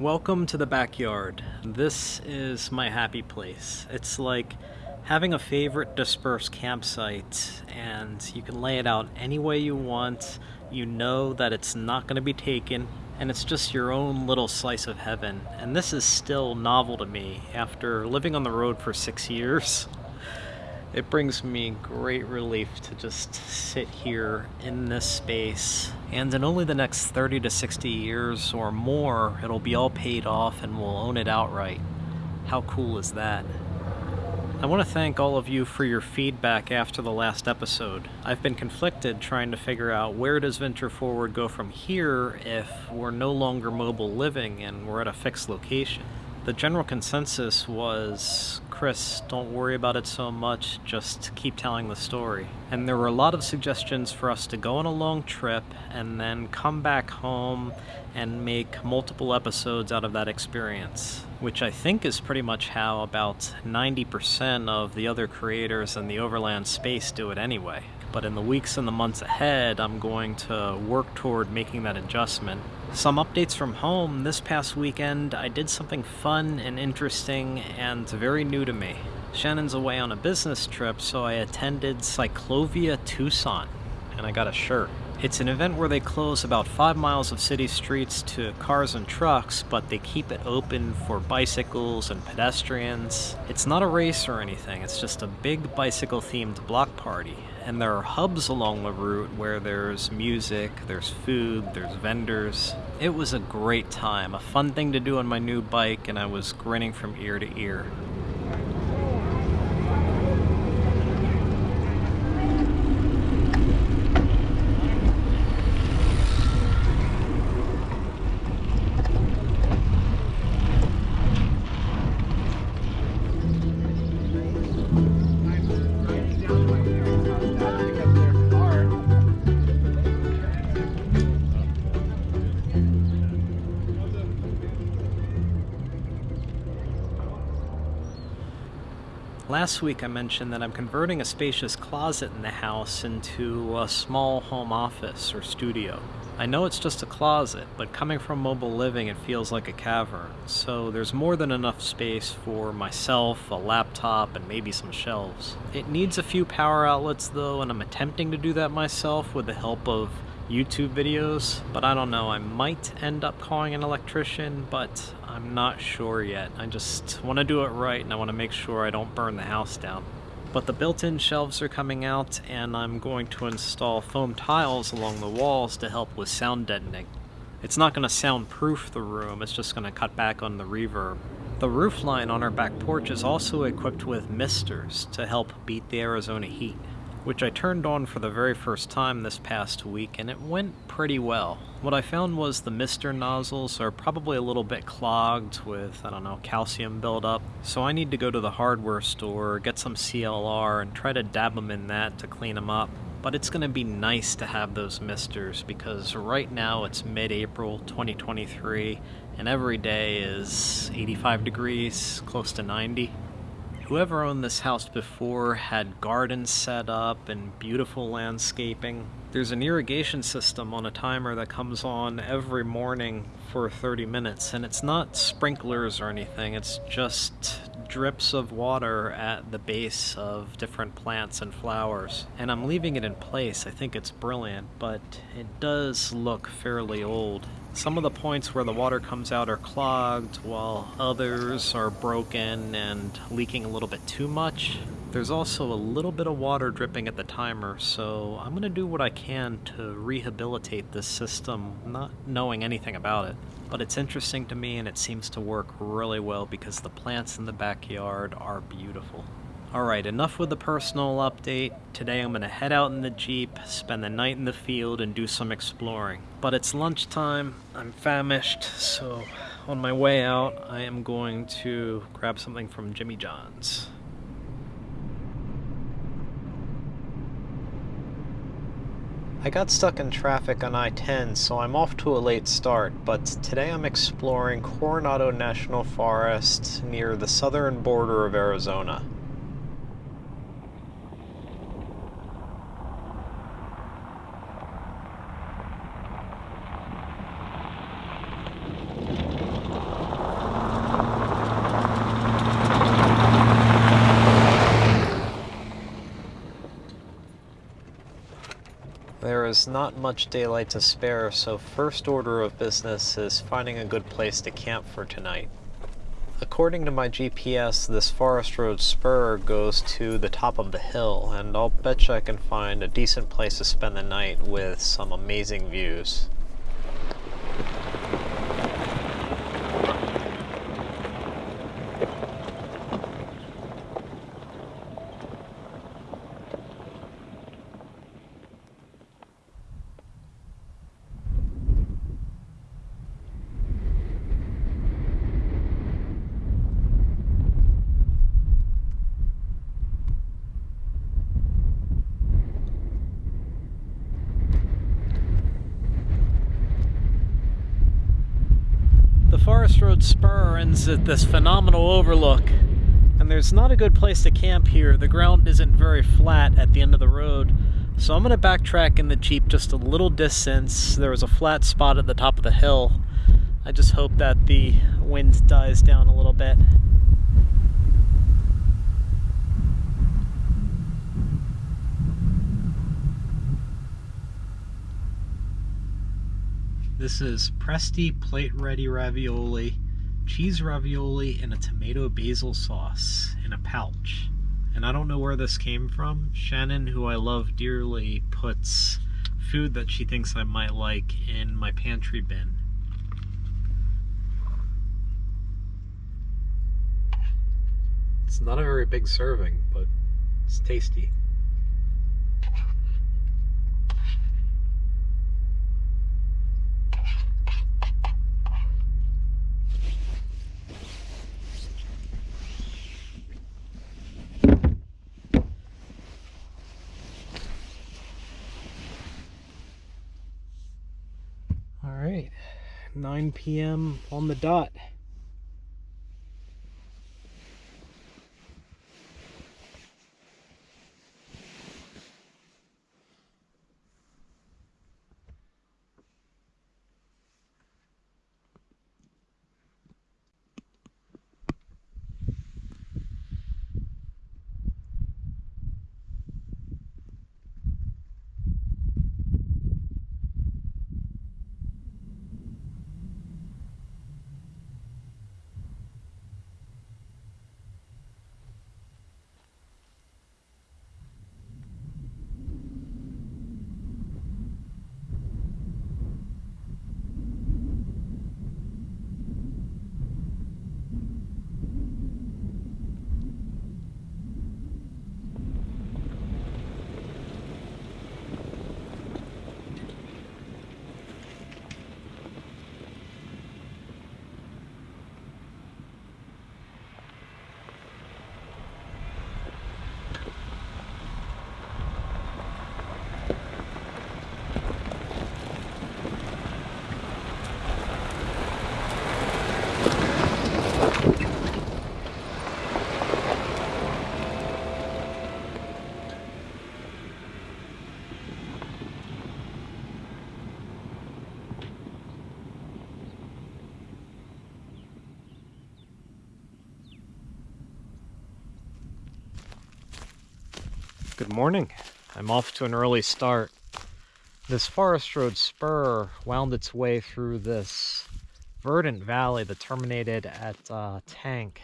Welcome to the backyard. This is my happy place. It's like having a favorite dispersed campsite and you can lay it out any way you want. You know that it's not going to be taken and it's just your own little slice of heaven. And this is still novel to me after living on the road for six years. It brings me great relief to just sit here in this space. And in only the next 30 to 60 years or more, it'll be all paid off and we'll own it outright. How cool is that? I want to thank all of you for your feedback after the last episode. I've been conflicted trying to figure out where does Venture Forward go from here if we're no longer mobile living and we're at a fixed location. The general consensus was Chris, don't worry about it so much, just keep telling the story. And there were a lot of suggestions for us to go on a long trip and then come back home and make multiple episodes out of that experience, which I think is pretty much how about 90% of the other creators in the overland space do it anyway. But in the weeks and the months ahead, I'm going to work toward making that adjustment some updates from home. This past weekend, I did something fun and interesting and very new to me. Shannon's away on a business trip, so I attended Cyclovia Tucson, and I got a shirt. It's an event where they close about five miles of city streets to cars and trucks, but they keep it open for bicycles and pedestrians. It's not a race or anything, it's just a big bicycle themed block party and there are hubs along the route where there's music, there's food, there's vendors. It was a great time, a fun thing to do on my new bike, and I was grinning from ear to ear. Last week I mentioned that I'm converting a spacious closet in the house into a small home office or studio. I know it's just a closet, but coming from mobile living it feels like a cavern, so there's more than enough space for myself, a laptop, and maybe some shelves. It needs a few power outlets though, and I'm attempting to do that myself with the help of YouTube videos, but I don't know, I might end up calling an electrician, but I'm not sure yet. I just want to do it right and I want to make sure I don't burn the house down. But the built-in shelves are coming out and I'm going to install foam tiles along the walls to help with sound deadening. It's not going to soundproof the room, it's just going to cut back on the reverb. The roof line on our back porch is also equipped with misters to help beat the Arizona heat which I turned on for the very first time this past week and it went pretty well. What I found was the mister nozzles are probably a little bit clogged with, I don't know, calcium buildup, so I need to go to the hardware store, get some CLR, and try to dab them in that to clean them up. But it's going to be nice to have those misters because right now it's mid-April 2023 and every day is 85 degrees, close to 90. Whoever owned this house before had gardens set up and beautiful landscaping. There's an irrigation system on a timer that comes on every morning for 30 minutes, and it's not sprinklers or anything, it's just drips of water at the base of different plants and flowers. And I'm leaving it in place, I think it's brilliant, but it does look fairly old. Some of the points where the water comes out are clogged, while others are broken and leaking a little bit too much. There's also a little bit of water dripping at the timer, so I'm going to do what I can to rehabilitate this system, not knowing anything about it. But it's interesting to me and it seems to work really well because the plants in the backyard are beautiful. Alright, enough with the personal update. Today I'm going to head out in the Jeep, spend the night in the field, and do some exploring. But it's lunchtime, I'm famished, so on my way out I am going to grab something from Jimmy John's. I got stuck in traffic on I-10, so I'm off to a late start, but today I'm exploring Coronado National Forest near the southern border of Arizona. Is not much daylight to spare, so first order of business is finding a good place to camp for tonight. According to my GPS, this Forest Road spur goes to the top of the hill, and I'll bet you I can find a decent place to spend the night with some amazing views. Forest Road Spur ends at this phenomenal overlook. And there's not a good place to camp here. The ground isn't very flat at the end of the road. So I'm going to backtrack in the Jeep just a little distance. There was a flat spot at the top of the hill. I just hope that the wind dies down a little bit. This is Presti plate ready ravioli, cheese ravioli, and a tomato basil sauce in a pouch. And I don't know where this came from. Shannon, who I love dearly, puts food that she thinks I might like in my pantry bin. It's not a very big serving, but it's tasty. All right, 9 p.m. on the dot. Good morning. I'm off to an early start. This Forest Road spur wound its way through this verdant valley that terminated at uh, Tank.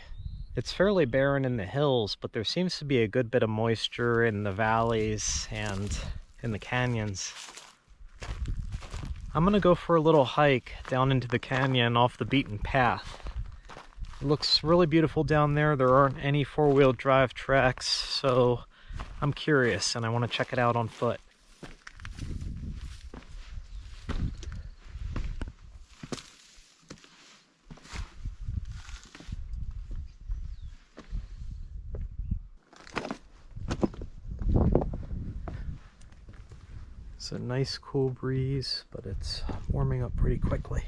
It's fairly barren in the hills, but there seems to be a good bit of moisture in the valleys and in the canyons. I'm gonna go for a little hike down into the canyon off the beaten path. It looks really beautiful down there. There aren't any four-wheel drive tracks, so I'm curious and I want to check it out on foot. It's a nice cool breeze, but it's warming up pretty quickly.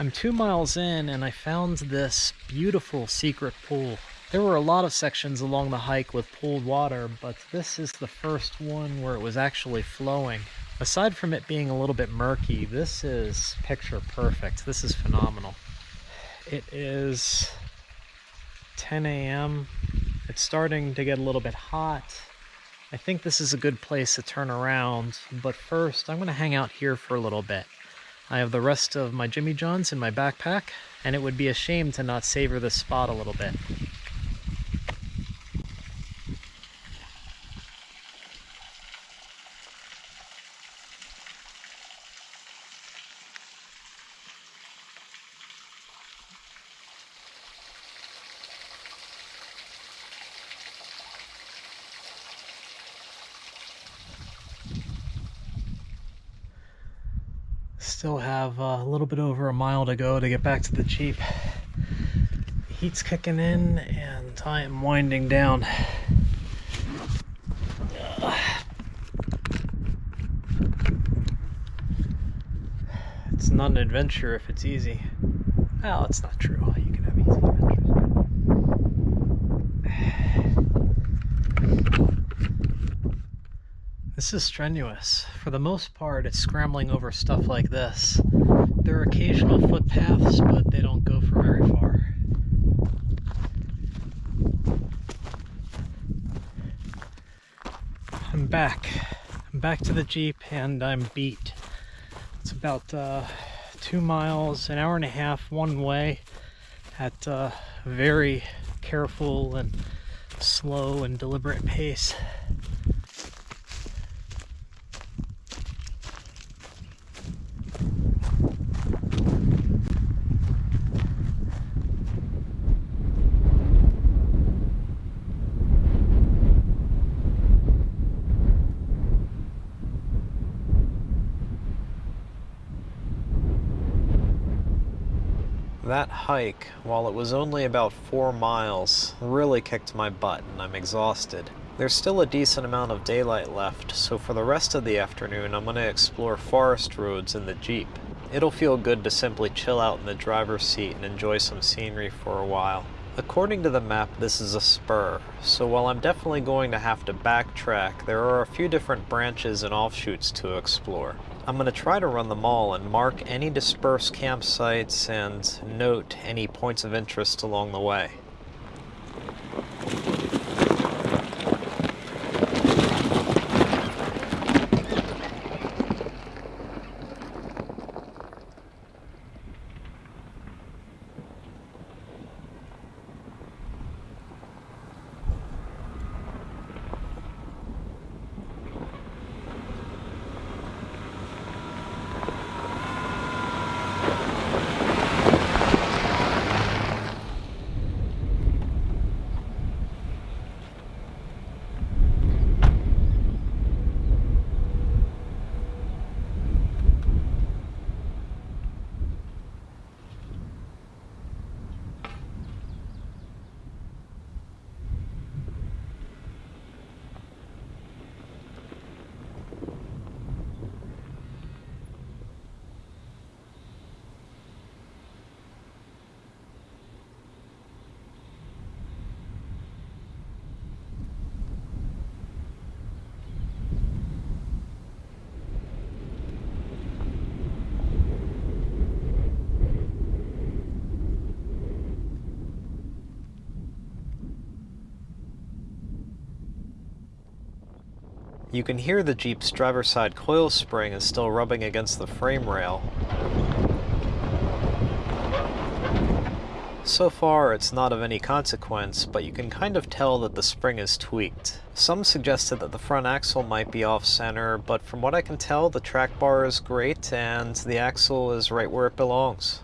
I'm two miles in and I found this beautiful secret pool. There were a lot of sections along the hike with pooled water, but this is the first one where it was actually flowing. Aside from it being a little bit murky, this is picture perfect. This is phenomenal. It is 10 a.m. It's starting to get a little bit hot. I think this is a good place to turn around, but first I'm going to hang out here for a little bit. I have the rest of my Jimmy Johns in my backpack, and it would be a shame to not savor this spot a little bit. Still have uh, a little bit over a mile to go to get back to the Jeep. Heat's kicking in and I am winding down. It's not an adventure if it's easy. Well, it's not true. You can have easy adventures. This is strenuous. For the most part, it's scrambling over stuff like this. There are occasional footpaths, but they don't go for very far. I'm back. I'm back to the Jeep and I'm beat. It's about uh, two miles, an hour and a half one way at a uh, very careful and slow and deliberate pace. That hike, while it was only about four miles, really kicked my butt and I'm exhausted. There's still a decent amount of daylight left, so for the rest of the afternoon I'm going to explore forest roads in the Jeep. It'll feel good to simply chill out in the driver's seat and enjoy some scenery for a while. According to the map, this is a spur, so while I'm definitely going to have to backtrack, there are a few different branches and offshoots to explore. I'm going to try to run them all and mark any dispersed campsites and note any points of interest along the way. You can hear the Jeep's driver's side coil spring is still rubbing against the frame rail. So far, it's not of any consequence, but you can kind of tell that the spring is tweaked. Some suggested that the front axle might be off-center, but from what I can tell, the track bar is great and the axle is right where it belongs.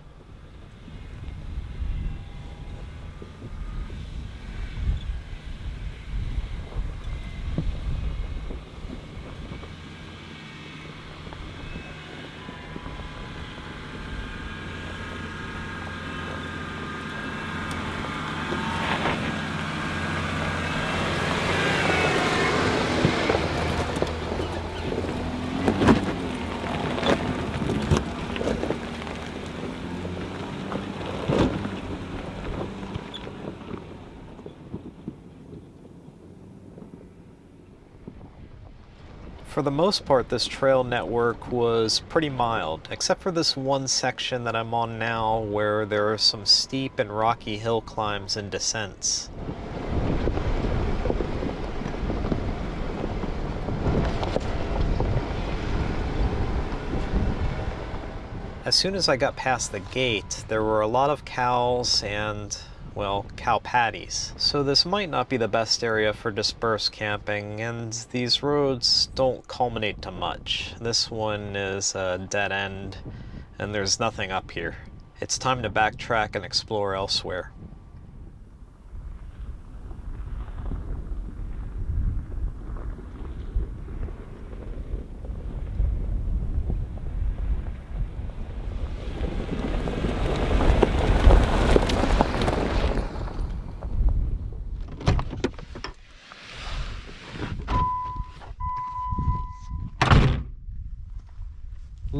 For the most part, this trail network was pretty mild, except for this one section that I'm on now where there are some steep and rocky hill climbs and descents. As soon as I got past the gate, there were a lot of cows and, well, cow patties. So this might not be the best area for dispersed camping, and these roads don't culminate to much. This one is a dead end, and there's nothing up here. It's time to backtrack and explore elsewhere.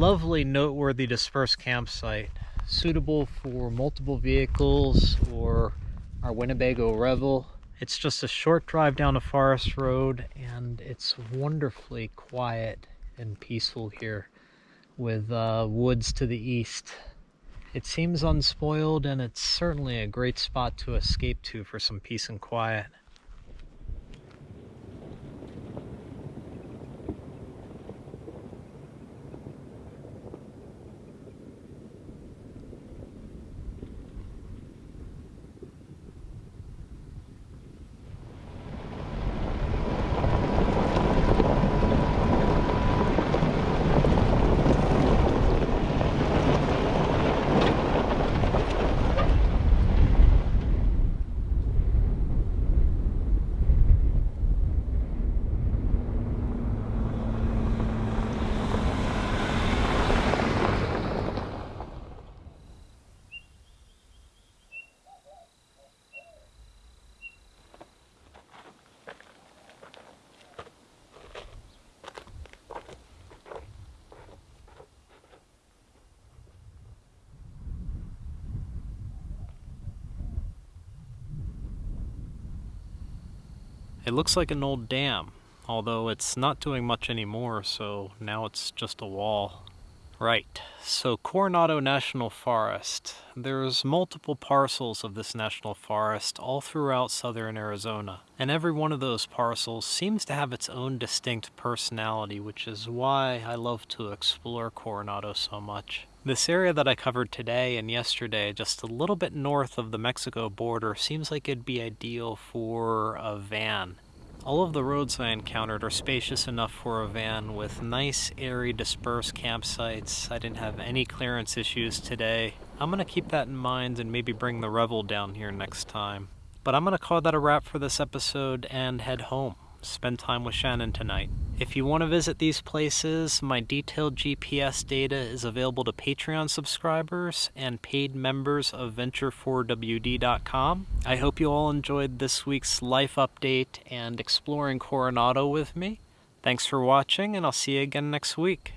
Lovely, noteworthy dispersed campsite, suitable for multiple vehicles or our Winnebago Revel. It's just a short drive down a forest road and it's wonderfully quiet and peaceful here with uh, woods to the east. It seems unspoiled and it's certainly a great spot to escape to for some peace and quiet. It looks like an old dam, although it's not doing much anymore, so now it's just a wall. Right, so Coronado National Forest. There's multiple parcels of this national forest all throughout southern Arizona, and every one of those parcels seems to have its own distinct personality, which is why I love to explore Coronado so much. This area that I covered today and yesterday, just a little bit north of the Mexico border, seems like it'd be ideal for a van. All of the roads I encountered are spacious enough for a van with nice, airy, dispersed campsites. I didn't have any clearance issues today. I'm going to keep that in mind and maybe bring the Revel down here next time. But I'm going to call that a wrap for this episode and head home spend time with Shannon tonight. If you want to visit these places, my detailed GPS data is available to Patreon subscribers and paid members of Venture4WD.com. I hope you all enjoyed this week's life update and exploring Coronado with me. Thanks for watching, and I'll see you again next week.